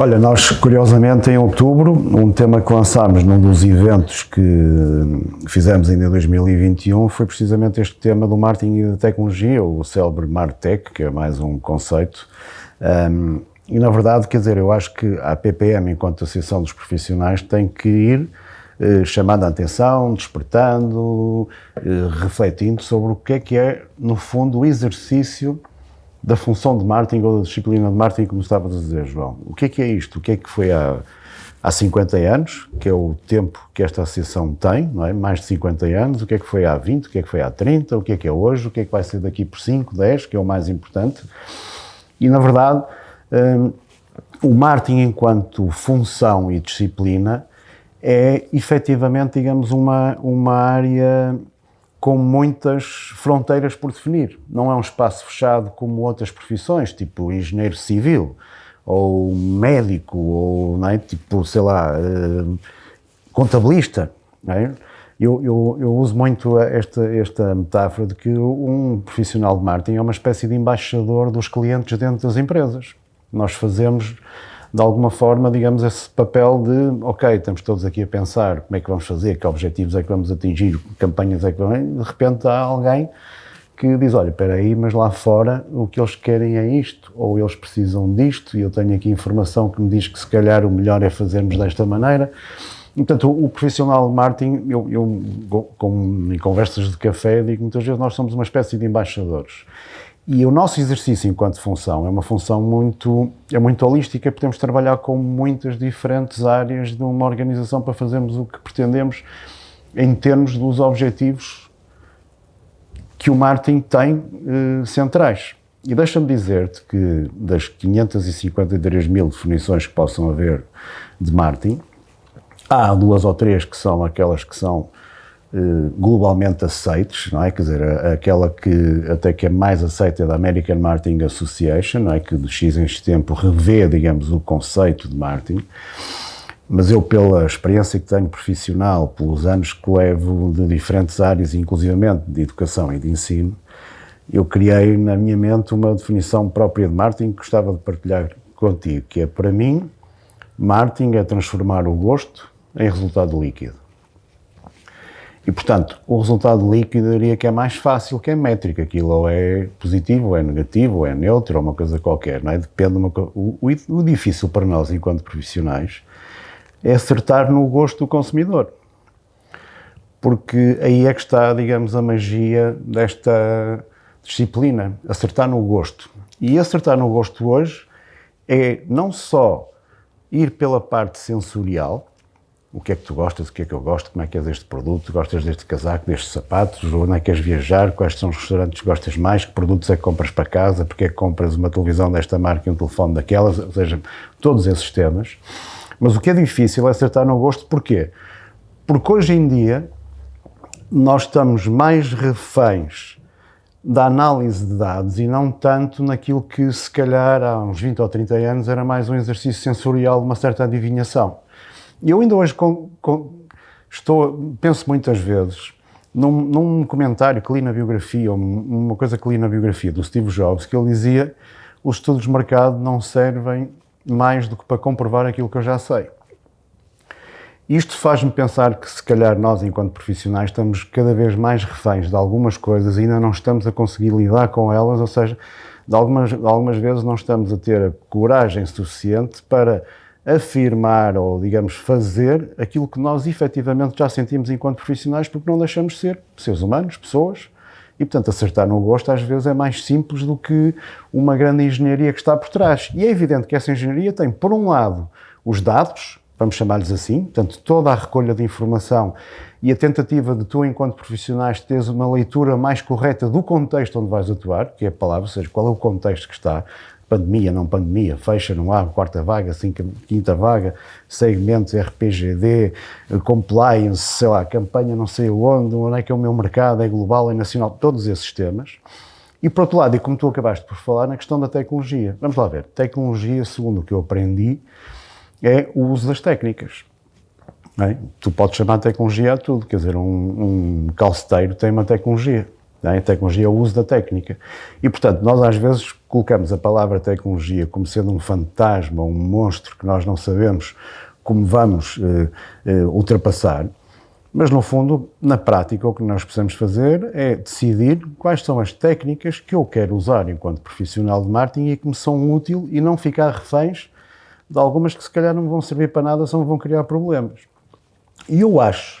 Olha, nós curiosamente em outubro, um tema que lançámos num dos eventos que fizemos ainda em 2021 foi precisamente este tema do marketing e da tecnologia, o célebre Martech, que é mais um conceito. Um, e na verdade, quer dizer, eu acho que a PPM, enquanto Associação dos Profissionais, tem que ir eh, chamando a atenção, despertando, eh, refletindo sobre o que é que é, no fundo, o exercício da função de marketing ou da disciplina de marketing, como estavas a dizer, João. O que é que é isto? O que é que foi há, há 50 anos, que é o tempo que esta associação tem, não é? Mais de 50 anos. O que é que foi há 20? O que é que foi há 30? O que é que é hoje? O que é que vai ser daqui por 5, 10, que é o mais importante. E, na verdade, um, o marketing enquanto função e disciplina é efetivamente, digamos, uma, uma área com muitas fronteiras por definir. Não é um espaço fechado como outras profissões, tipo engenheiro civil, ou médico, ou é? tipo, sei lá, uh, contabilista. É? Eu, eu, eu, uso muito esta, esta metáfora de que um profissional de marketing é uma espécie de embaixador dos clientes dentro das empresas. Nós fazemos de alguma forma, digamos, esse papel de, ok, estamos todos aqui a pensar como é que vamos fazer, que objetivos é que vamos atingir, que campanhas é que vamos... De repente há alguém que diz, olha, espera aí, mas lá fora o que eles querem é isto, ou eles precisam disto, e eu tenho aqui informação que me diz que se calhar o melhor é fazermos desta maneira. Portanto, o, profissional de marketing, eu, eu com, em conversas de café, digo muitas vezes, nós somos uma espécie de embaixadores. E o nosso exercício enquanto função é uma função muito, é muito holística, podemos trabalhar com muitas diferentes áreas de uma organização para fazermos o que pretendemos em termos dos objetivos que o marketing tem eh, centrais. E deixa-me dizer-te que das 553 mil definições que possam haver de marketing, há duas ou três que são aquelas que são globalmente aceites, não é? Quer dizer, aquela que até que é mais aceita é da American Marketing Association, não é? Que de X em X tempo revê, digamos, o conceito de marketing. Mas eu, pela experiência que tenho profissional, pelos anos que levo de diferentes áreas, inclusivamente de educação e de ensino, eu criei na minha mente uma definição própria de marketing que gostava de partilhar contigo, que é, para mim, marketing é transformar o gosto em resultado líquido. E, portanto, o resultado líquido eu diria que é mais fácil que a métrica. Aquilo ou é positivo, ou é negativo, ou é neutro, ou uma coisa qualquer, não é? Depende de uma o, o difícil para nós, enquanto profissionais, é acertar no gosto do consumidor. Porque aí é que está, digamos, a magia desta disciplina, acertar no gosto. E acertar no gosto hoje é não só ir pela parte sensorial, o que é que tu gostas, o que é que eu gosto, como é que é deste produto, gostas deste casaco, destes sapatos, onde é que queres viajar, quais são os restaurantes que gostas mais, que produtos é que compras para casa, porque é que compras uma televisão desta marca e um telefone daquelas, ou seja, todos esses temas. Mas o que é difícil é acertar no gosto, porquê? Porque hoje em dia nós estamos mais reféns da análise de dados e não tanto naquilo que se calhar há uns 20 ou 30 anos era mais um exercício sensorial uma certa adivinhação. E eu ainda hoje com, com, estou, penso muitas vezes num, num, comentário que li na biografia, ou uma coisa que li na biografia do Steve Jobs, que ele dizia os estudos de mercado não servem mais do que para comprovar aquilo que eu já sei. Isto faz-me pensar que, se calhar, nós, enquanto profissionais, estamos cada vez mais reféns de algumas coisas e ainda não estamos a conseguir lidar com elas, ou seja, de algumas, de algumas vezes não estamos a ter a coragem suficiente para afirmar ou, digamos, fazer aquilo que nós efetivamente já sentimos enquanto profissionais, porque não deixamos de ser seres humanos, pessoas, e, portanto, acertar no gosto às vezes é mais simples do que uma grande engenharia que está por trás. E é evidente que essa engenharia tem, por um lado, os dados, vamos chamar-lhes assim, portanto, toda a recolha de informação e a tentativa de tu, enquanto profissionais, teres uma leitura mais correta do contexto onde vais atuar, que é a palavra, ou seja, qual é o contexto que está, pandemia, não pandemia, fecha, não há, quarta vaga, cinco, quinta vaga, segmentos, RPGD, compliance, sei lá, campanha não sei onde, onde é que é o meu mercado, é global, é nacional, todos esses temas. E por outro lado, e como tu acabaste por falar, na questão da tecnologia. Vamos lá ver, tecnologia, segundo o que eu aprendi, é o uso das técnicas. É? Tu podes chamar tecnologia a tudo, quer dizer, um, um calceteiro tem uma tecnologia, É? A tecnologia é o uso da técnica. E, portanto, nós às vezes colocamos a palavra tecnologia como sendo um fantasma, um monstro que nós não sabemos como vamos uh, uh, ultrapassar, mas no fundo, na prática, o que nós precisamos fazer é decidir quais são as técnicas que eu quero usar enquanto profissional de marketing e que me são úteis e não ficar reféns de algumas que se calhar não vão servir para nada, só vão criar problemas. E eu acho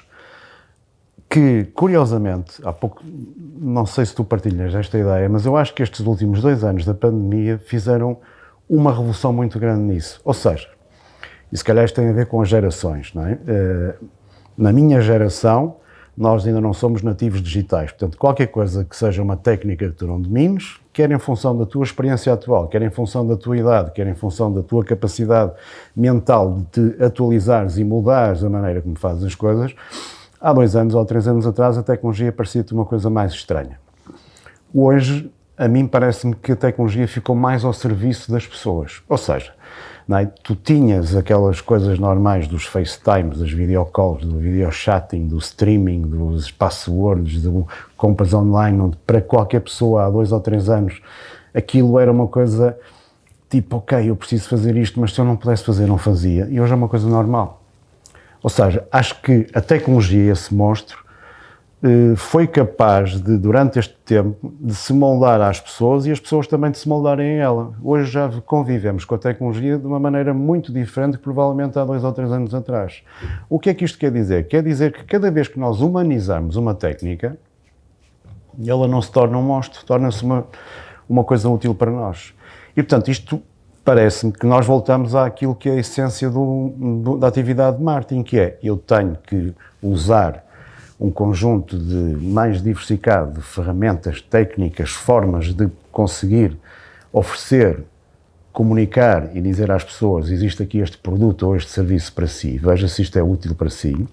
que, curiosamente, há pouco, não sei se tu partilhas esta ideia, mas eu acho que estes últimos dois anos da pandemia fizeram uma revolução muito grande nisso. Ou seja, e se calhar isto tem a ver com as gerações, não é? Eh, na minha geração, nós ainda não somos nativos digitais. Portanto, qualquer coisa que seja uma técnica que tu não domines, quer em função da tua experiência atual, quer em função da tua idade, quer em função da tua capacidade mental de te atualizares e mudares a maneira como fazes as coisas, há dois anos ou três anos atrás a tecnologia parecia-te uma coisa mais estranha. Hoje, a mim parece-me que a tecnologia ficou mais ao serviço das pessoas. Ou seja, é? Tu tinhas aquelas coisas normais dos FaceTimes, das videocalls, do videochatting, do streaming, dos passwords, do compras online, onde para qualquer pessoa há dois ou três anos aquilo era uma coisa tipo, ok, eu preciso fazer isto, mas se eu não pudesse fazer, não fazia. E hoje é uma coisa normal. Ou seja, acho que a tecnologia, esse monstro, eh, foi capaz de, durante este tempo, de se moldar às pessoas e as pessoas também de se moldarem a ela. Hoje já convivemos com a tecnologia de uma maneira muito diferente que provavelmente há dois ou três anos atrás. O que é que isto quer dizer? Quer dizer que cada vez que nós humanizamos uma técnica, ela não se torna um monstro, torna-se uma, uma coisa útil para nós. E, portanto, isto parece-me que nós voltamos àquilo que é a essência do, do, da atividade de marketing, que é, eu tenho que usar um conjunto de mais diversificado de ferramentas, técnicas, formas de conseguir oferecer, comunicar e dizer às pessoas existe aqui este produto ou este serviço para si, veja se isto é útil para si.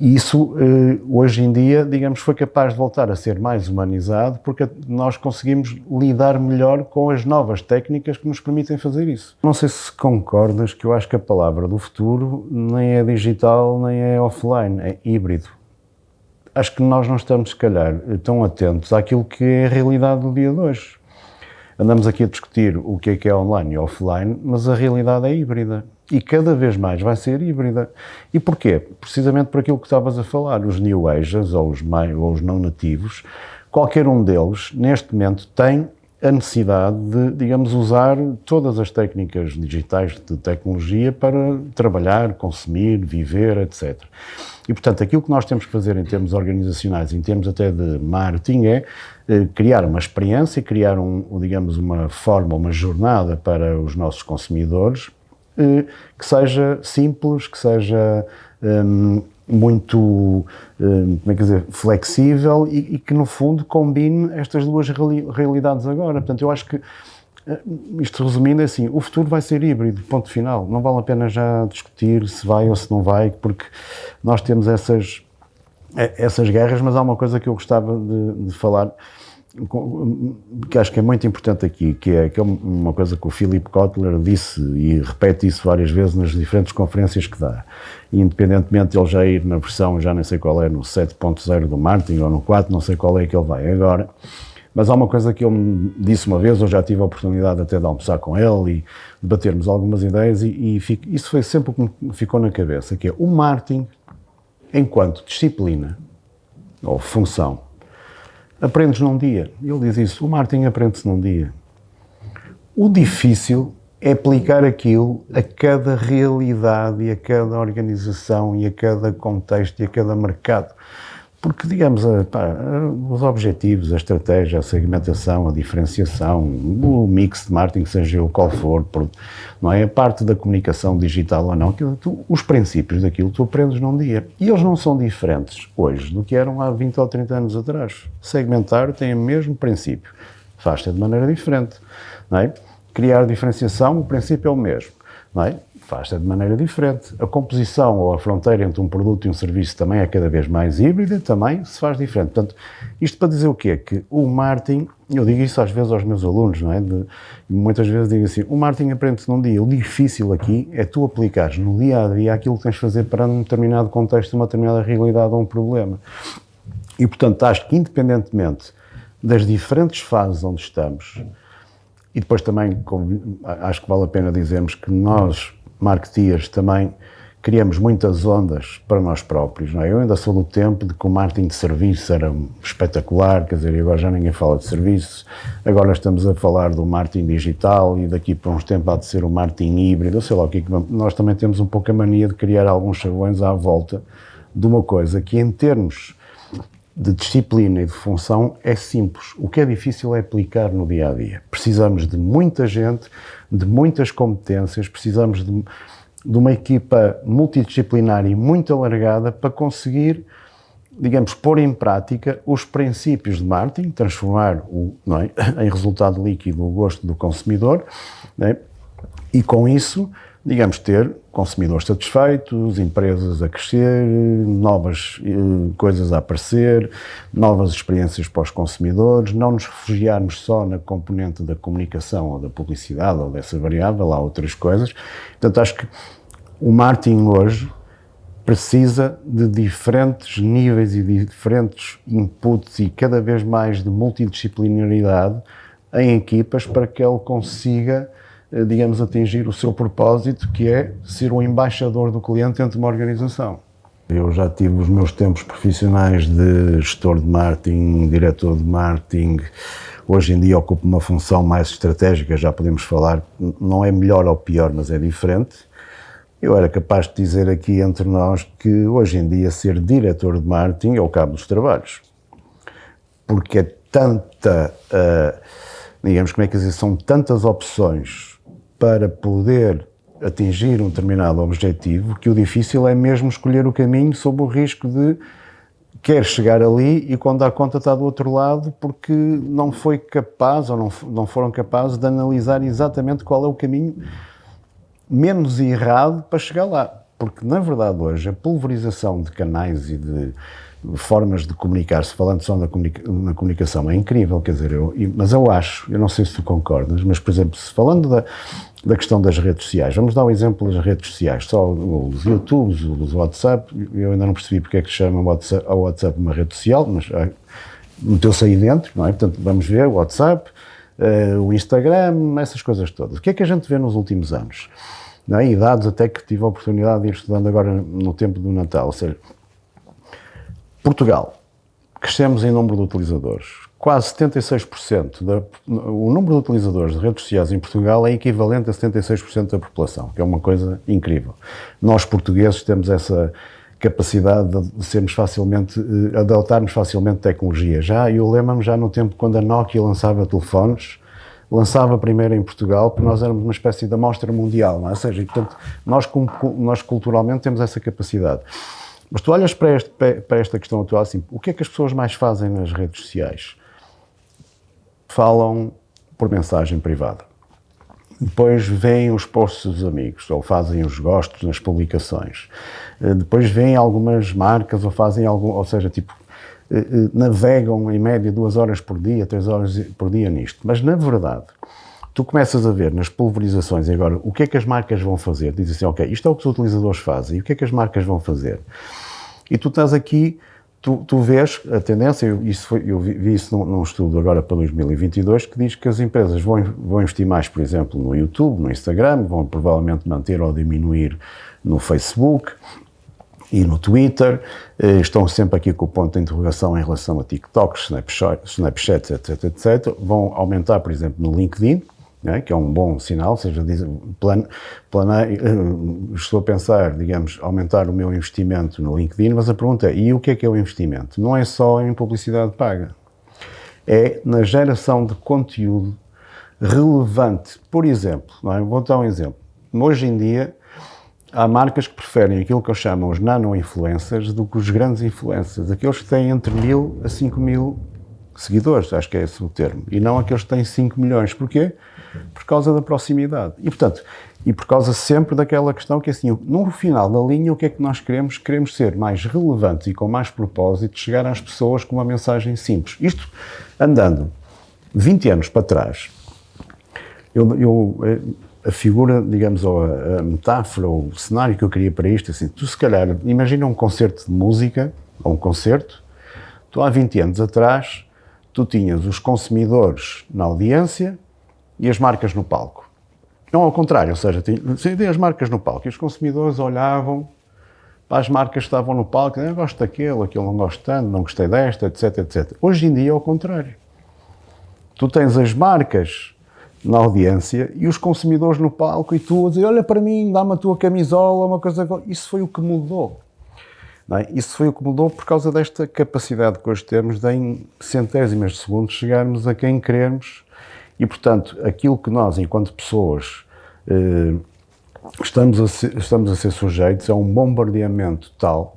E isso, eh, hoje em dia, digamos, foi capaz de voltar a ser mais humanizado porque nós conseguimos lidar melhor com as novas técnicas que nos permitem fazer isso. Não sei se concordas que eu acho que a palavra do futuro nem é digital nem é offline, é híbrido acho que nós não estamos, se calhar, tão atentos àquilo que é a realidade do dia de hoje. Andamos aqui a discutir o que é que é online e offline, mas a realidade é híbrida. E cada vez mais vai ser híbrida. E porquê? Precisamente por aquilo que estavas a falar. Os New Ages, ou os, ou os não nativos, qualquer um deles, neste momento, tem a necessidade de, digamos, usar todas as técnicas digitais de tecnologia para trabalhar, consumir, viver, etc. E, portanto, aquilo que nós temos que fazer em termos organizacionais, em termos até de marketing, é eh, criar uma experiência, criar, um, digamos, uma forma, uma jornada para os nossos consumidores que seja simples, que seja um, muito, um, como é que dizer, flexível e, e, que, no fundo, combine estas duas realidades agora. Portanto, eu acho que eh, isto resumindo é assim, o futuro vai ser híbrido, ponto final. Não vale a pena já discutir se vai ou se não vai, porque nós temos essas, eh, essas guerras, mas há uma coisa que eu gostava de, de falar, que acho que é muito importante aqui, que é, que é uma coisa que o Philip Kotler disse e repete isso várias vezes nas diferentes conferências que dá. Independentemente de ele já ir na versão, já nem sei qual é, no 7.0 do Martin ou no 4, não sei qual é que ele vai agora, mas há uma coisa que ele me disse uma vez, eu já tive a oportunidade até de almoçar com ele e debatermos algumas ideias, e, e fico, isso foi sempre o que me ficou na cabeça, que é o marketing, enquanto disciplina ou função, aprendes num dia. Ele diz isso, o marketing aprende-se num dia. O difícil é aplicar aquilo a cada realidade e a cada organização e a cada contexto e a cada mercado. Porque, digamos, pá, os objetivos, a estratégia, a segmentação, a diferenciação, o mix de marketing, seja o qual for, não é? A parte da comunicação digital ou não, tu, os princípios daquilo tu aprendes num dia. E eles não são diferentes hoje do que eram há 20 ou 30 anos atrás. Segmentar tem o mesmo princípio, faz-se de maneira diferente, não é? Criar diferenciação, o princípio é o mesmo, não é? Faz-se de maneira diferente. A composição ou a fronteira entre um produto e um serviço também é cada vez mais híbrida, também se faz diferente. Portanto, isto para dizer o quê? Que o marketing, eu digo isso às vezes aos meus alunos, não é? De, muitas vezes digo assim, o marketing aprende-se num dia. O difícil aqui é tu aplicares no dia a dia aquilo que tens de fazer para um determinado contexto, uma determinada realidade ou um problema. E, portanto, acho que independentemente das diferentes fases onde estamos, e depois também acho que vale a pena dizermos que nós, marketeers, também criamos muitas ondas para nós próprios. Não é? Eu ainda sou do tempo de que o marketing de serviço era espetacular, quer dizer, agora já ninguém fala de serviço, agora estamos a falar do marketing digital e daqui para uns tempos há de ser o marketing híbrido, sei lá o que é que Nós também temos um pouco a mania de criar alguns chavões à volta de uma coisa que em termos de disciplina e de função é simples. O que é difícil é aplicar no dia a dia. Precisamos de muita gente, de muitas competências, precisamos de de uma equipa multidisciplinar e muito alargada para conseguir, digamos, pôr em prática os princípios de marketing, transformar o, é, em resultado líquido o gosto do consumidor, é? e com isso, digamos, ter consumidores satisfeitos, empresas a crescer, novas eh, coisas a aparecer, novas experiências para os consumidores, não nos refugiarmos só na componente da comunicação ou da publicidade ou dessa variável, há outras coisas. Portanto, acho que o marketing hoje precisa de diferentes níveis e diferentes inputs e cada vez mais de multidisciplinaridade em equipas para que ele consiga digamos, atingir o seu propósito, que é ser o embaixador do cliente dentro de uma organização. Eu já tive os meus tempos profissionais de gestor de marketing, diretor de marketing, hoje em dia ocupo uma função mais estratégica, já podemos falar, não é melhor ou pior, mas é diferente. Eu era capaz de dizer aqui entre nós que hoje em dia ser diretor de marketing é o cabo dos trabalhos. Porque é tanta, uh, digamos, como é que dizer, são tantas opções para poder atingir um determinado objetivo, que o difícil é mesmo escolher o caminho sob o risco de quer chegar ali e quando dá conta está do outro lado porque não foi capaz ou não, não foram capazes de analisar exatamente qual é o caminho menos errado para chegar lá. Porque, na verdade, hoje, a pulverização de canais e de formas de comunicar-se, falando só na, comunica na, comunicação, é incrível, quer dizer, eu, mas eu acho, eu não sei se tu concordas, mas, por exemplo, se falando da, da questão das redes sociais. Vamos dar um exemplo das redes sociais. Só os YouTubes, os WhatsApp, eu ainda não percebi porque é que se chama o WhatsApp uma rede social, mas ah, meteu-se aí dentro, não é? Portanto, vamos ver o WhatsApp, uh, o Instagram, essas coisas todas. O que é que a gente vê nos últimos anos? Não é? E dados até que tive a oportunidade de ir estudando agora no tempo do Natal, ou seja, Portugal, crescemos em número de utilizadores, quase 76%, da, o número de utilizadores de redes sociais em Portugal é equivalente a 76% da população, que é uma coisa incrível. Nós, portugueses, temos essa capacidade de sermos facilmente, eh, adotarmos facilmente tecnologia. Já, eu lembro-me já no tempo quando a Nokia lançava telefones, lançava primeiro em Portugal, porque nós éramos uma espécie de amostra mundial, não é? ou seja, portanto, nós, nós culturalmente temos essa capacidade. Mas tu olhas para, este, para esta questão atual assim, o que é que as pessoas mais fazem nas redes sociais? falam por mensagem privada. Depois veem os posts dos amigos, ou fazem os gostos nas publicações. Eh, depois veem algumas marcas, ou fazem algum, ou seja, tipo, eh, eh, navegam em média duas horas por dia, três horas por dia nisto. Mas, na verdade, tu começas a ver nas pulverizações agora o que é que as marcas vão fazer. Dizem assim, ok, isto é o que os utilizadores fazem, e o que é que as marcas vão fazer? E tu estás aqui tu, tu vês a tendência, eu, isso foi, eu vi, vi isso num, num, estudo agora para 2022, que diz que as empresas vão, vão investir mais, por exemplo, no YouTube, no Instagram, vão provavelmente manter ou diminuir no Facebook e no Twitter, eh, estão sempre aqui com o ponto de interrogação em relação a TikToks, Snapchat, Snapchat etc, etc. Vão aumentar, por exemplo, no LinkedIn, é? que é um bom sinal, seja, plan, planei, eh, estou a pensar, digamos, aumentar o meu investimento no LinkedIn, mas a pergunta é, e o que é que é o investimento? Não é só em publicidade paga, é na geração de conteúdo relevante. Por exemplo, é? vou dar um exemplo. Hoje em dia, há marcas que preferem aquilo que eu chamo os nano-influencers do que os grandes influencers, aqueles que têm entre mil a 5 mil seguidores, acho que é esse o termo, e não aqueles que têm 5 milhões. Porquê? Por causa da proximidade. E, portanto, e por causa sempre daquela questão que, assim, no final da linha, o que é que nós queremos? Queremos ser mais relevantes e com mais propósito, chegar às pessoas com uma mensagem simples. Isto andando 20 anos para trás, eu, eu a figura, digamos, ou a, a metáfora, ou o cenário que eu queria para isto, assim, tu se calhar, imagina um concerto de música, ou um concerto, Tu há 20 anos atrás, tu tinhas os consumidores na audiência e as marcas no palco. Não ao contrário, ou seja, tinha as marcas no palco e os consumidores olhavam para as marcas que estavam no palco, eu gosto daquele, aquele não gosto tanto, não gostei desta, etc, etc. Hoje em dia é ao contrário. Tu tens as marcas na audiência e os consumidores no palco e tu a dizer, olha para mim, dá-me a tua camisola, uma coisa... Isso foi o que mudou. É? Isso foi o que mudou por causa desta capacidade que hoje temos de, em centésimas de segundos, chegarmos a quem queremos e, portanto, aquilo que nós, enquanto pessoas, eh, estamos, a ser, estamos a ser sujeitos a um bombardeamento tal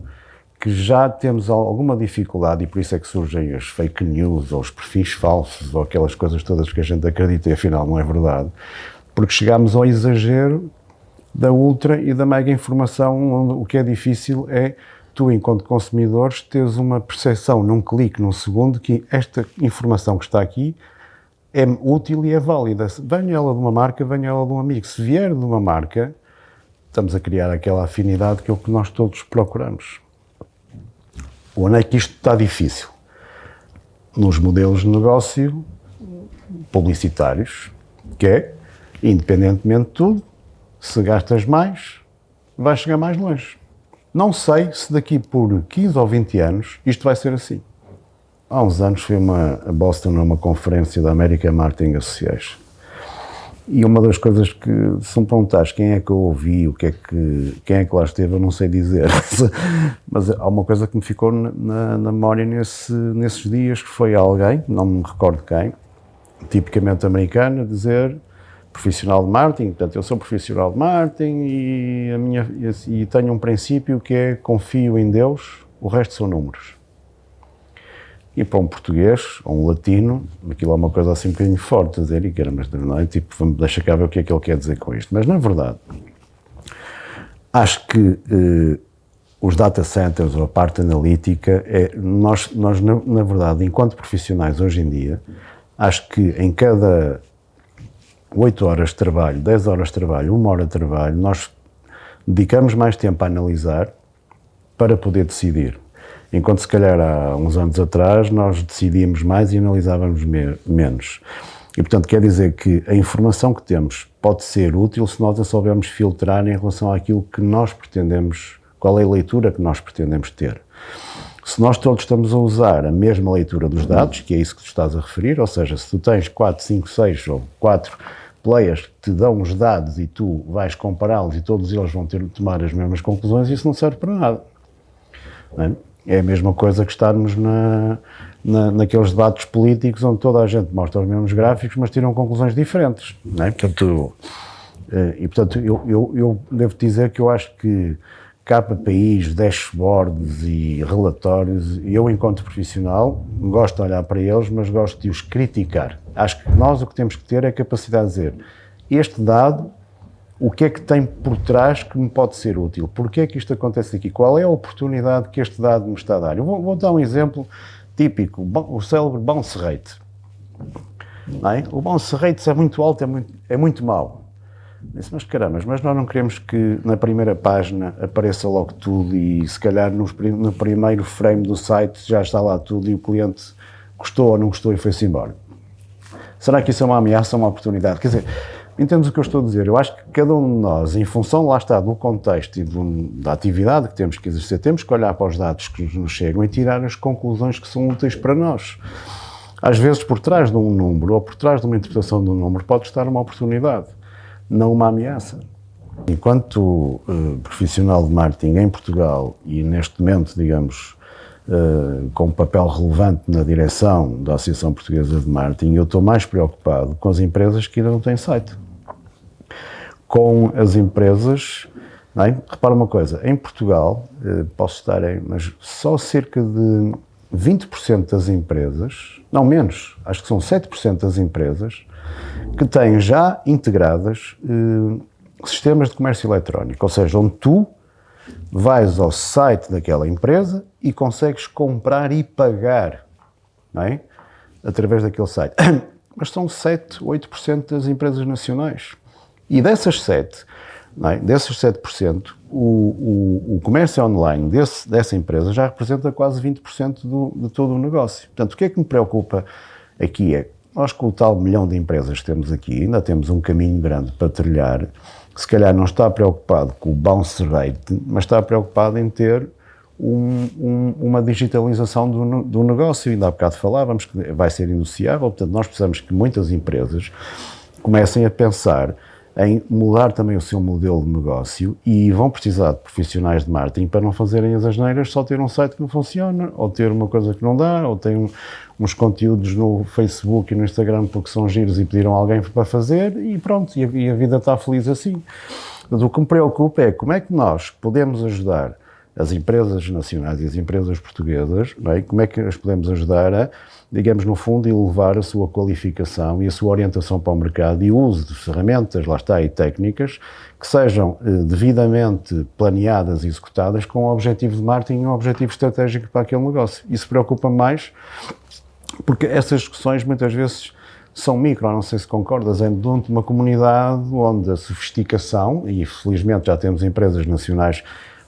que já temos alguma dificuldade e por isso é que surgem as fake news ou os perfis falsos ou aquelas coisas todas que a gente acredita e afinal não é verdade, porque chegamos ao exagero da ultra e da mega informação, onde o que é difícil é tu, enquanto consumidores, teres uma percepção num clique, num segundo, que esta informação que está aqui é útil e é válida. Venha ela de uma marca, venha ela de um amigo. Se vier de uma marca, estamos a criar aquela afinidade que é o que nós todos procuramos. Onde é que isto está difícil? Nos modelos de negócio publicitários, que é, independentemente de tudo, se gastas mais, vais chegar mais longe. Não sei se daqui por 15 ou 20 anos isto vai ser assim. Há uns anos fui uma, a Boston numa conferência da American Marketing Association. E uma das coisas que, se me perguntares quem é que eu ouvi, o que é que, quem é que lá esteve, eu não sei dizer. Mas há uma coisa que me ficou na, na, na memória nesse, nesses dias, que foi alguém, não me recordo quem, tipicamente americano, dizer profissional de marketing, portanto, eu sou profissional de marketing e, a minha, e tenho um princípio que é confio em Deus, o resto são números. E para um português, ou um latino, aquilo é uma coisa assim um bocadinho forte a dizer, e que era, mas não é tipo, deixa cá ver o que é que ele quer dizer com isto. Mas, na verdade, acho que eh, os data centers ou a parte analítica, é, nós, nós na, na verdade, enquanto profissionais hoje em dia, acho que em cada 8 horas de trabalho, 10 horas de trabalho, 1 hora de trabalho, nós dedicamos mais tempo a analisar para poder decidir. Enquanto se calhar há uns anos atrás nós decidíamos mais e analisávamos me menos. E portanto quer dizer que a informação que temos pode ser útil se nós a soubermos filtrar em relação àquilo que nós pretendemos, qual é a leitura que nós pretendemos ter. Se nós todos estamos a usar a mesma leitura dos dados, que é isso que tu estás a referir, ou seja, se tu tens 4, 5, 6 ou 4 players que te dão os dados e tu vais compará-los e todos eles vão ter de tomar as mesmas conclusões, isso não serve para nada. É? É? a mesma coisa que estarmos na, na, naqueles debates políticos onde toda a gente mostra os mesmos gráficos, mas tiram conclusões diferentes. Não é? Portanto, eh, e portanto, eu, eu, eu devo dizer que eu acho que KPIs, dashboards e relatórios, eu, enquanto profissional, gosto de olhar para eles, mas gosto de os criticar. Acho que nós o que temos que ter é a capacidade de dizer este dado, o que é que tem por trás que me pode ser útil? Porquê é que isto acontece aqui? Qual é a oportunidade que este dado me está a dar? Eu vou, vou dar um exemplo típico, o célebre bounce rate. É? O bounce rate é muito alto, é muito, é muito mau. Disse, mas caramba, mas nós não queremos que na primeira página apareça logo tudo e se calhar no, no primeiro frame do site já está lá tudo e o cliente gostou ou não gostou e foi-se embora. Será que isso é uma ameaça ou uma oportunidade? Quer dizer, entendes o que eu estou a dizer? Eu acho que cada um de nós, em função, lá está, do contexto e do, da atividade que temos que exercer, temos que olhar para os dados que nos chegam e tirar as conclusões que são úteis para nós. Às vezes, por trás de um número ou por trás de uma interpretação de um número, pode estar uma oportunidade não uma ameaça. Enquanto uh, profissional de marketing em Portugal e neste momento, digamos, uh, com um papel relevante na direção da Associação Portuguesa de Marketing, eu estou mais preocupado com as empresas que ainda não têm site. Com as empresas, é? repara uma coisa, em Portugal, uh, posso estar em, mas só cerca de 20% das empresas, não menos, acho que são 7% das empresas, que têm já integradas eh, sistemas de comércio eletrónico, ou seja, onde tu vais ao site daquela empresa e consegues comprar e pagar, não é? Através daquele site. Mas são 7, 8% das empresas nacionais. E dessas 7, não é? desses 7%, o, o, o comércio online desse, dessa empresa já representa quase 20% do, de todo o negócio. Portanto, o que é que me preocupa aqui é nós, com o tal milhão de empresas que temos aqui, ainda temos um caminho grande para trilhar, que se calhar não está preocupado com o bounce rate, mas está preocupado em ter um, um, uma digitalização do, do negócio. Ainda há bocado falávamos que vai ser iniciável, portanto, nós precisamos que muitas empresas comecem a pensar em mudar também o seu modelo de negócio e vão precisar de profissionais de marketing para não fazerem as asneiras, só ter um site que não funciona, ou ter uma coisa que não dá, ou tem uns conteúdos no Facebook e no Instagram porque são giros e pediram alguém para fazer e pronto, e a, e a vida está feliz assim. O que me preocupa é como é que nós podemos ajudar as empresas nacionais e as empresas portuguesas, é? como é que as podemos ajudar a, digamos, no fundo, elevar a sua qualificação e a sua orientação para o mercado e o uso de ferramentas, lá está, e técnicas que sejam eh, devidamente planeadas e executadas com um objetivo de marketing e um objetivo estratégico para aquele negócio. Isso preocupa mais porque essas discussões muitas vezes são micro, não sei se concordas, é de uma comunidade onde a sofisticação, e felizmente já temos empresas nacionais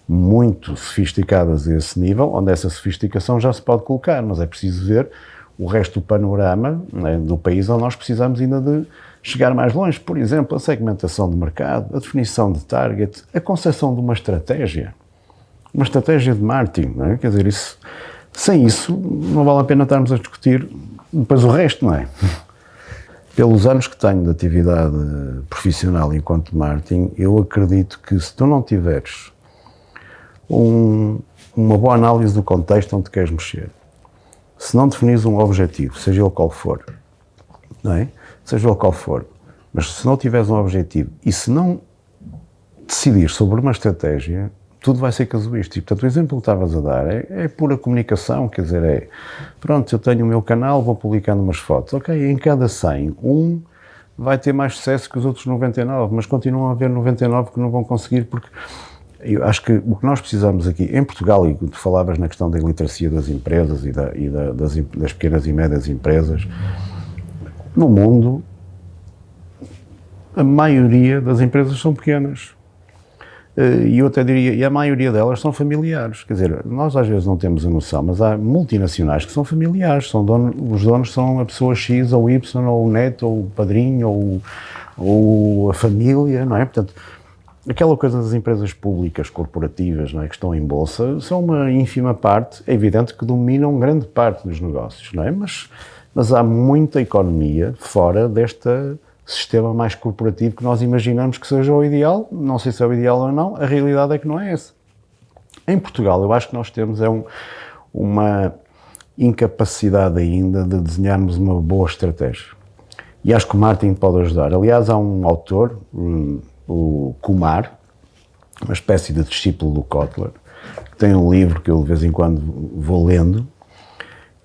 muito sofisticadas a esse nível, onde essa sofisticação já se pode colocar, mas é preciso ver o resto do panorama né, do país onde nós precisamos ainda de chegar mais longe. Por exemplo, a segmentação de mercado, a definição de target, a concepção de uma estratégia, uma estratégia de marketing, é? quer dizer, isso, sem isso não vale a pena estarmos a discutir depois o resto, não é? Pelos anos que tenho de atividade profissional enquanto marketing, eu acredito que se tu não tiveres um, uma boa análise do contexto onde queres mexer. Se não definis um objetivo, seja ele qual for, não é? Seja ele qual for, mas se não tiveres um objetivo e se não decidir sobre uma estratégia, tudo vai ser casuístico. Portanto, o exemplo que estavas a dar é, é, pura comunicação, quer dizer, é pronto, eu tenho o meu canal, vou publicando umas fotos. Ok, em cada 100, um vai ter mais sucesso que os outros 99, mas continuam a haver 99 que não vão conseguir porque eu acho que o que nós precisamos aqui, em Portugal, e tu falavas na questão da iliteracia das empresas e, da, e da, das, das, pequenas e médias empresas, no mundo, a maioria das empresas são pequenas. Eh, e eu até diria, e a maioria delas são familiares. Quer dizer, nós às vezes não temos a noção, mas há multinacionais que são familiares. São dono, os donos são a pessoa X ou Y, ou o neto, ou o padrinho, ou, ou a família, não é? Portanto, aquela coisa das empresas públicas, corporativas, não é, que estão em bolsa, são uma ínfima parte, é evidente que dominam grande parte dos negócios, não é? Mas, mas há muita economia fora deste sistema mais corporativo que nós imaginamos que seja o ideal, não sei se é o ideal ou não, a realidade é que não é essa. Em Portugal, eu acho que nós temos é um, uma incapacidade ainda de desenharmos uma boa estratégia. E acho que o marketing pode ajudar. Aliás, há um autor, um, o Kumar, uma espécie de discípulo do Kotler, que tem um livro que eu de vez em quando vou lendo,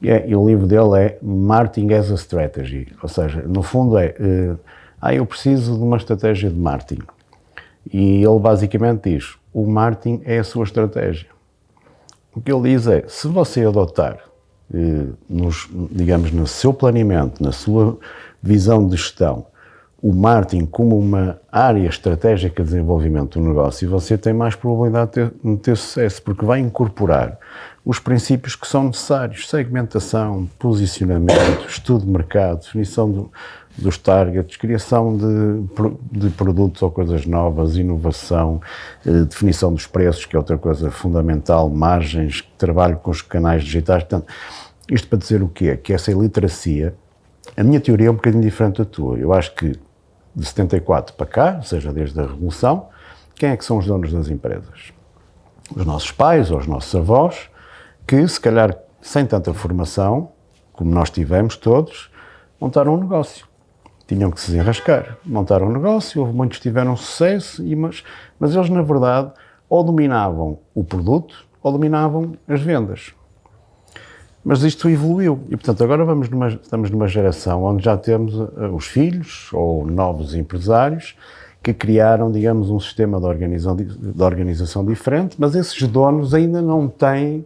e, é, e o livro dele é Marketing as a Strategy, ou seja, no fundo é, uh, ah, eu preciso de uma estratégia de marketing. E ele basicamente diz, o marketing é a sua estratégia. O que ele diz é, se você adotar, eh, nos, digamos, no seu planeamento, na sua visão de gestão, o marketing como uma área estratégica de desenvolvimento do negócio, você tem mais probabilidade de ter, de ter, sucesso, porque vai incorporar os princípios que são necessários: segmentação, posicionamento, estudo de mercado, definição do, dos targets, criação de, de, produtos ou coisas novas, inovação, eh, definição dos preços, que é outra coisa fundamental, margens, trabalho com os canais digitais. Portanto, isto para dizer o quê? Que essa iliteracia, a minha teoria é um bocadinho diferente da tua. Eu acho que de 74 para cá, ou seja, desde a Revolução, quem é que são os donos das empresas? Os nossos pais ou os nossos avós, que se calhar sem tanta formação, como nós tivemos todos, montaram um negócio. Tinham que se desenrascar. Montaram um negócio, houve muitos que tiveram sucesso, mas, mas eles, na verdade, ou dominavam o produto ou dominavam as vendas. Mas isto evoluiu e, portanto, agora vamos numa, estamos numa geração onde já temos uh, os filhos ou novos empresários que criaram, digamos, um sistema de organização, de organização diferente, mas esses donos ainda não têm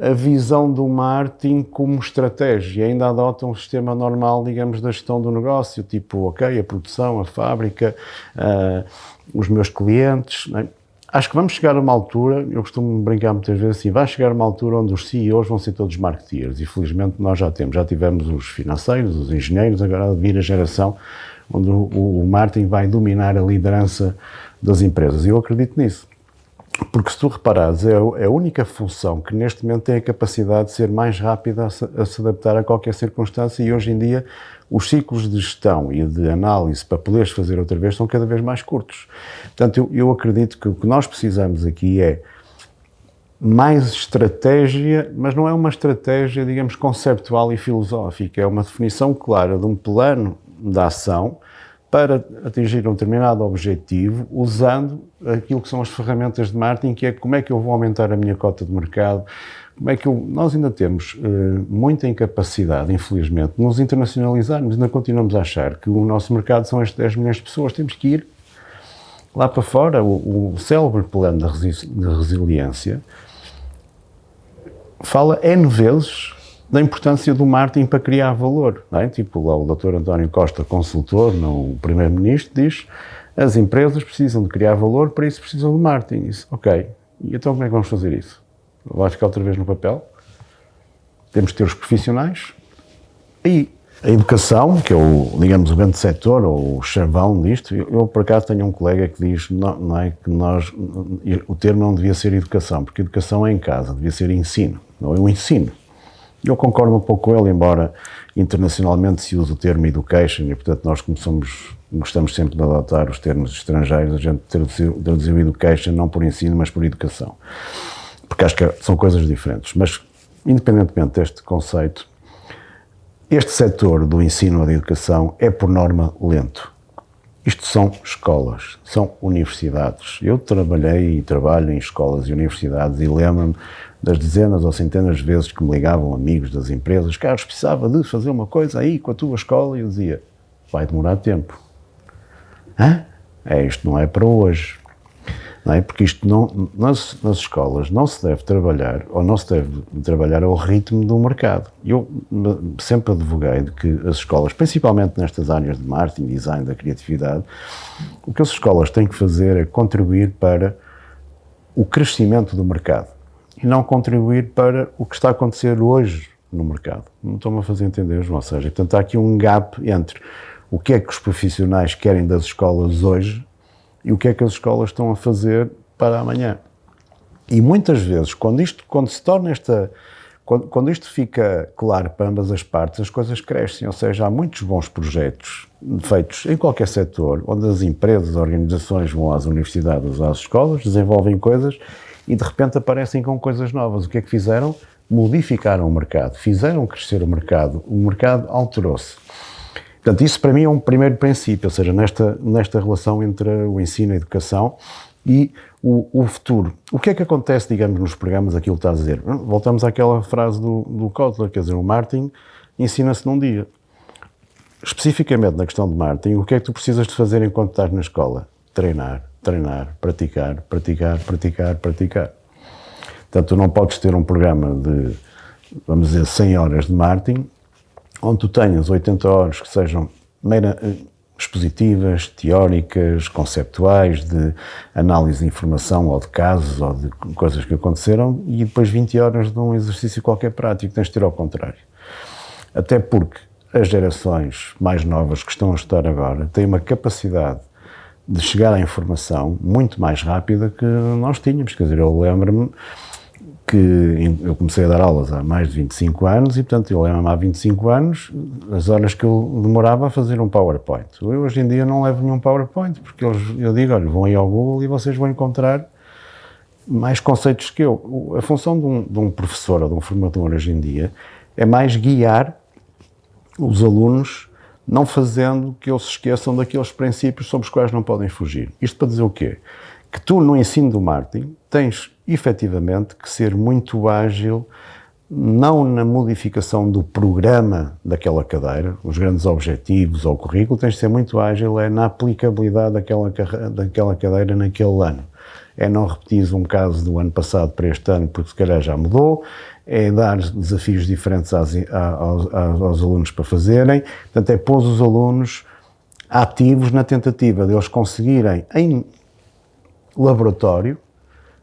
a visão do marketing como estratégia, ainda adotam um sistema normal, digamos, da gestão do negócio, tipo, ok, a produção, a fábrica, uh, os meus clientes. É? Acho que vamos chegar a uma altura, eu costumo brincar muitas vezes assim, vai chegar uma altura onde os CEOs vão ser todos marketeers e felizmente nós já temos, já tivemos os financeiros, os engenheiros, agora vir a geração onde o, o marketing vai dominar a liderança das empresas e eu acredito nisso. Porque se tu reparares, é, é a única função que neste momento tem a capacidade de ser mais rápida a se, a se adaptar a qualquer circunstância e hoje em dia os ciclos de gestão e de análise para poderes fazer outra vez são cada vez mais curtos. Portanto, eu, eu acredito que o que nós precisamos aqui é mais estratégia, mas não é uma estratégia, digamos, conceptual e filosófica, é uma definição clara de um plano de ação para atingir um determinado objetivo usando aquilo que são as ferramentas de marketing, que é como é que eu vou aumentar a minha cota de mercado, como é que eu, nós ainda temos uh, muita incapacidade, infelizmente, de nos internacionalizarmos, ainda continuamos a achar que o nosso mercado são estes 10 milhões de pessoas, temos que ir lá para fora. O, o célebre plano da, resi da resiliência fala N vezes da importância do marketing para criar valor. É? Tipo, lá o Dr. António Costa, consultor, no Primeiro-Ministro, diz as empresas precisam de criar valor, para isso precisam de marketing. Isso, ok. E então como é que vamos fazer isso? Vai ficar outra vez no papel? Temos que ter os profissionais e a educação, que é o, digamos, o grande setor, ou o chavão disto, eu, por acaso tenho um colega que diz não, não, é que nós, o termo não devia ser educação, porque educação é em casa, devia ser ensino, não é o ensino. Eu concordo um pouco com ele, embora internacionalmente se use o termo education e, portanto, nós começamos, gostamos sempre de adotar os termos estrangeiros, a gente traduziu, traduziu education não por ensino, mas por educação. Porque acho que são coisas diferentes. Mas, independentemente deste conceito, este setor do ensino ou da educação é, por norma, lento. Isto são escolas, são universidades. Eu trabalhei e trabalho em escolas e universidades e lembro-me das dezenas ou centenas de vezes que me ligavam amigos das empresas, Carlos, precisava de fazer uma coisa aí com a tua escola, e eu dizia, vai demorar tempo. Hã? É, isto não é para hoje. É? Porque isto não, nas, nas escolas não se deve trabalhar, ou não se deve trabalhar ao ritmo do mercado. Eu sempre advoguei de que as escolas, principalmente nestas áreas de marketing, design, da criatividade, o que as escolas têm que fazer é contribuir para o crescimento do mercado e não contribuir para o que está a acontecer hoje no mercado. Não estou-me a fazer entender, João. Seja, portanto, há aqui um gap entre o que é que os profissionais querem das escolas hoje e o que é que as escolas estão a fazer para amanhã. E muitas vezes, quando isto, quando se torna esta, quando, quando isto fica claro para ambas as partes, as coisas crescem, ou seja, há muitos bons projetos feitos em qualquer setor, onde as empresas, organizações vão às universidades, às escolas, desenvolvem coisas e de repente aparecem com coisas novas. O que é que fizeram? Modificaram o mercado, fizeram crescer o mercado, o mercado alterou-se. Portanto, isso para mim é um primeiro princípio, ou seja, nesta, nesta relação entre o ensino, a educação e o, o, futuro. O que é que acontece, digamos, nos programas, aquilo que está a dizer? Voltamos àquela frase do, do Kotler, quer dizer, o marketing ensina-se num dia. Especificamente na questão de marketing, o que é que tu precisas de fazer enquanto estás na escola? Treinar, treinar, praticar, praticar, praticar, praticar. Portanto, tu não podes ter um programa de, vamos dizer, 100 horas de marketing, onde tu tenhas 80 horas que sejam meira, eh, expositivas, teóricas, conceptuais, de análise de informação ou de casos ou de coisas que aconteceram e depois 20 horas de um exercício qualquer prático. Tens de ter ao contrário. Até porque as gerações mais novas que estão a estudar agora têm uma capacidade de chegar à informação muito mais rápida que nós tínhamos. Quer dizer, eu lembro-me que eu comecei a dar aulas há mais de 25 anos e, portanto, eu lembro-me há 25 anos as horas que eu demorava a fazer um PowerPoint. Eu, hoje em dia, não levo nenhum PowerPoint, porque eles, eu digo, olha, vão aí ao Google e vocês vão encontrar mais conceitos que eu. A função de um, de um professor ou de um formador hoje em dia é mais guiar os alunos não fazendo que eles se esqueçam daqueles princípios sobre os quais não podem fugir. Isto para dizer o quê? Que tu, no ensino do marketing, tens efetivamente que ser muito ágil, não na modificação do programa daquela cadeira, os grandes objetivos ou currículo, tens de ser muito ágil é na aplicabilidade daquela, daquela cadeira naquele ano. É não repetir um caso do ano passado para este ano, porque se calhar já mudou, é dar desafios diferentes aos, aos, aos alunos para fazerem, portanto é pôr os alunos ativos na tentativa de eles conseguirem, em laboratório,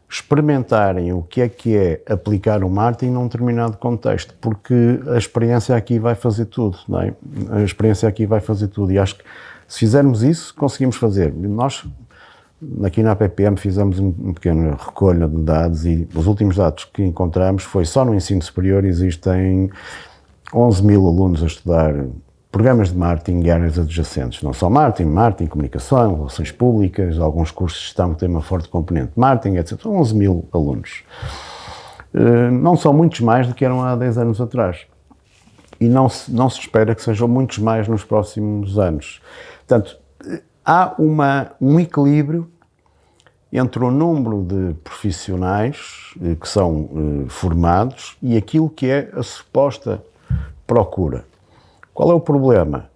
experimentarem o que é que é aplicar o marketing num determinado contexto, porque a experiência aqui vai fazer tudo, não é? A experiência aqui vai fazer tudo e acho que se fizermos isso, conseguimos fazer. Nós, aqui na PPM, fizemos um pequeno recolha de dados e os últimos dados que encontramos foi só no ensino superior existem 11 mil alunos a estudar programas de marketing e áreas adjacentes. Não só marketing, marketing, comunicação, relações públicas, alguns cursos de gestão que têm uma forte componente de marketing, etc. 11 mil alunos. Eh, não são muitos mais do que eram há 10 anos atrás. E não se, não se espera que sejam muitos mais nos próximos anos. Portanto, há uma, um equilíbrio entre o número de profissionais eh, que são eh, formados e aquilo que é a suposta procura. Qual é o problema?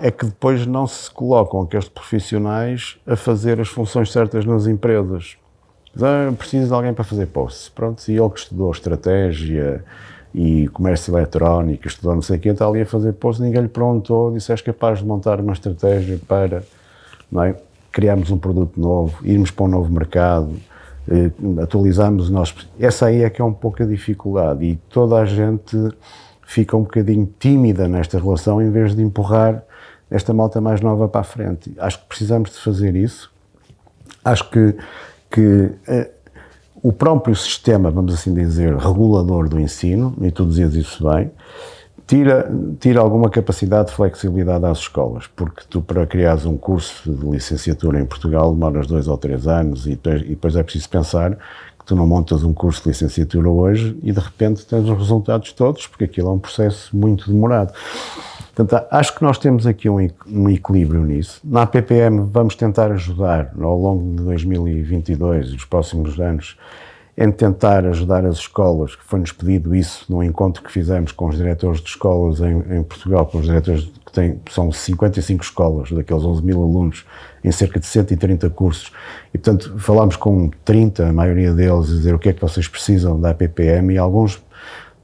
É que depois não se colocam aqueles profissionais a fazer as funções certas nas empresas. Ah, preciso de alguém para fazer posts. Pronto, e ele que estudou estratégia e comércio eletrónico, estudou não sei o que, está ali a fazer posts, ninguém lhe perguntou, disse, és capaz de montar uma estratégia para não é? criarmos um produto novo, irmos para um novo mercado, eh, atualizarmos o nosso... Essa aí é que é um pouco a dificuldade e toda a gente fica um bocadinho tímida nesta relação em vez de empurrar esta malta mais nova para a frente. Acho que precisamos de fazer isso. Acho que, que eh, o próprio sistema, vamos assim dizer, regulador do ensino, e tu dizias isso bem, tira, tira alguma capacidade de flexibilidade às escolas, porque tu para criares um curso de licenciatura em Portugal demoras dois ou três anos e e depois é preciso pensar tu não montas um curso de licenciatura hoje e de repente tens os resultados todos, porque aquilo é um processo muito demorado. Portanto, acho que nós temos aqui um, um equilíbrio nisso. Na PPM vamos tentar ajudar ao longo de 2022 e os próximos anos em tentar ajudar as escolas, que foi-nos pedido isso no encontro que fizemos com os diretores de escolas em, em Portugal, com os diretores que têm, são 55 escolas, daqueles 11 mil alunos, em cerca de 130 cursos. E, portanto, falámos com 30, a maioria deles, a dizer o que é que vocês precisam da APPM e alguns